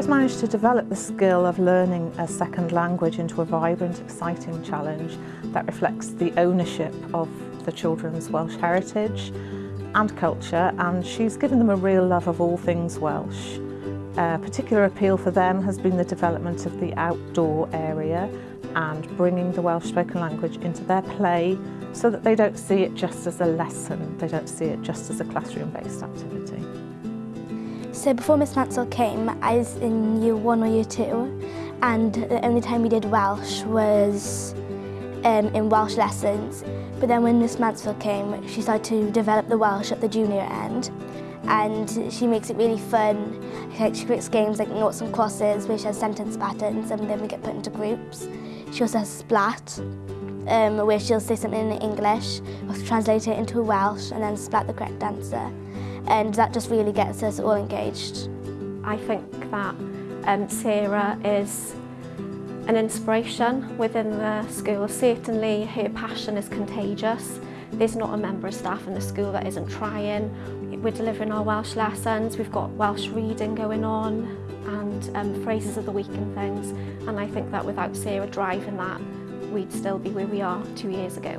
has managed to develop the skill of learning a second language into a vibrant, exciting challenge that reflects the ownership of the children's Welsh heritage and culture and she's given them a real love of all things Welsh. A particular appeal for them has been the development of the outdoor area and bringing the Welsh spoken language into their play so that they don't see it just as a lesson, they don't see it just as a classroom-based activity. So before Miss Mansell came, I was in year one or year two, and the only time we did Welsh was um, in Welsh lessons. But then when Miss Mansell came, she started to develop the Welsh at the junior end, and she makes it really fun. Like, she creates games like noughts and crosses, which has sentence patterns, and then we get put into groups. She also has Splat, um, where she'll say something in English, or translate it into Welsh, and then splat the correct answer and that just really gets us all engaged. I think that um, Sarah is an inspiration within the school. Certainly her passion is contagious. There's not a member of staff in the school that isn't trying. We're delivering our Welsh lessons, we've got Welsh reading going on and um, phrases of the week and things. And I think that without Sarah driving that, we'd still be where we are two years ago.